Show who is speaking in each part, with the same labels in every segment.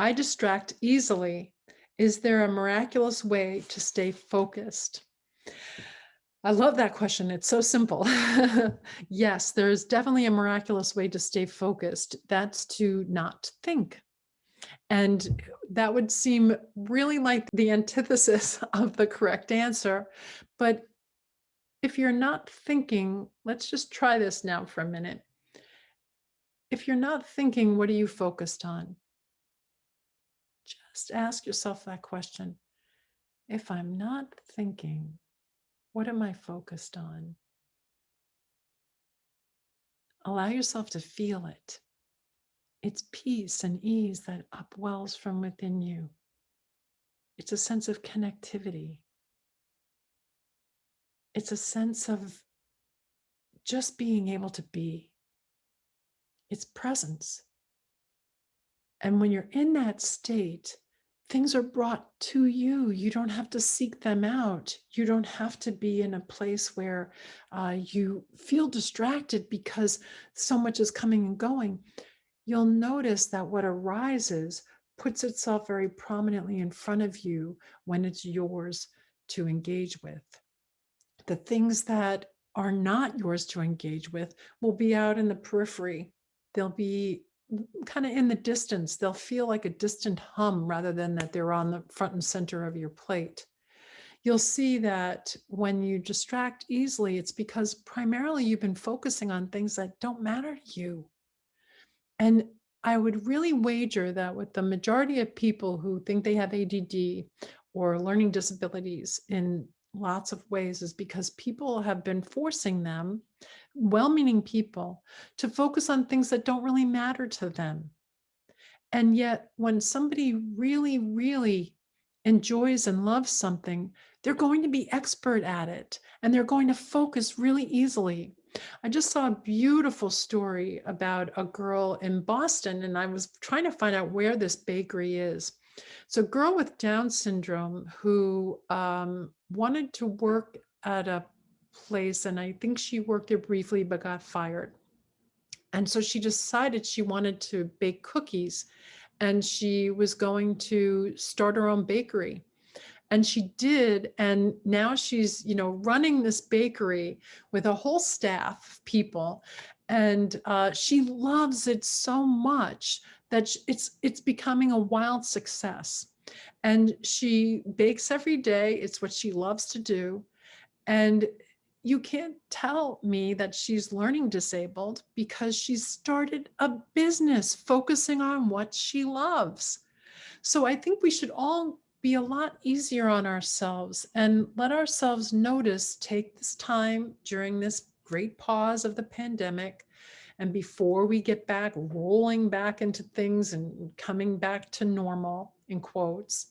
Speaker 1: I distract easily. Is there a miraculous way to stay focused? I love that question. It's so simple. yes, there's definitely a miraculous way to stay focused. That's to not think. And that would seem really like the antithesis of the correct answer. But if you're not thinking, let's just try this now for a minute. If you're not thinking, what are you focused on? Just ask yourself that question. If I'm not thinking, what am I focused on? Allow yourself to feel it. It's peace and ease that upwells from within you. It's a sense of connectivity. It's a sense of just being able to be. It's presence. And when you're in that state, things are brought to you. You don't have to seek them out. You don't have to be in a place where uh, you feel distracted because so much is coming and going. You'll notice that what arises puts itself very prominently in front of you when it's yours to engage with. The things that are not yours to engage with will be out in the periphery. They'll be kind of in the distance. They'll feel like a distant hum rather than that they're on the front and center of your plate. You'll see that when you distract easily, it's because primarily you've been focusing on things that don't matter to you. And I would really wager that with the majority of people who think they have ADD or learning disabilities in lots of ways is because people have been forcing them, well-meaning people, to focus on things that don't really matter to them. And yet when somebody really, really enjoys and loves something, they're going to be expert at it and they're going to focus really easily. I just saw a beautiful story about a girl in Boston and I was trying to find out where this bakery is. So girl with Down syndrome who um, wanted to work at a place and I think she worked there briefly but got fired. And so she decided she wanted to bake cookies and she was going to start her own bakery. And she did. And now she's, you know, running this bakery with a whole staff of people. And uh, she loves it so much that it's, it's becoming a wild success. And she bakes every day. It's what she loves to do. And you can't tell me that she's learning disabled because she's started a business focusing on what she loves. So I think we should all be a lot easier on ourselves and let ourselves notice, take this time during this great pause of the pandemic and before we get back rolling back into things and coming back to normal in quotes,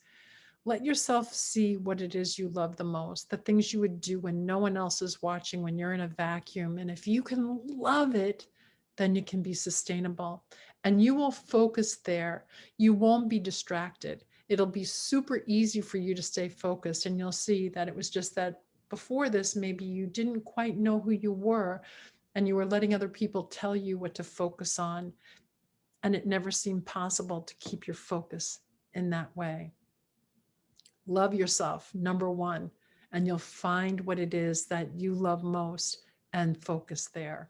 Speaker 1: let yourself see what it is you love the most, the things you would do when no one else is watching, when you're in a vacuum. And if you can love it, then you can be sustainable and you will focus there. You won't be distracted it'll be super easy for you to stay focused and you'll see that it was just that before this, maybe you didn't quite know who you were and you were letting other people tell you what to focus on. And it never seemed possible to keep your focus in that way. Love yourself, number one, and you'll find what it is that you love most and focus there.